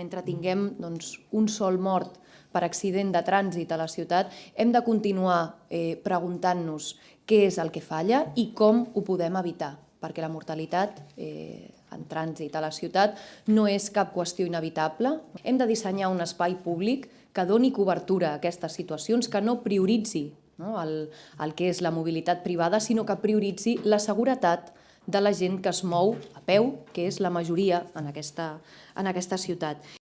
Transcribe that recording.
Mentre tinguem doncs, un sol mort per accident de trànsit a la ciutat, hem de continuar eh, preguntant-nos què és el que falla i com ho podem evitar, perquè la mortalitat eh, en trànsit a la ciutat no és cap qüestió inevitable. Hem de dissenyar un espai públic que doni cobertura a aquestes situacions, que no prioritzi no, el, el que és la mobilitat privada, sinó que prioritzi la seguretat de la gent que es mou a peu, que és la majoria en aquesta, en aquesta ciutat.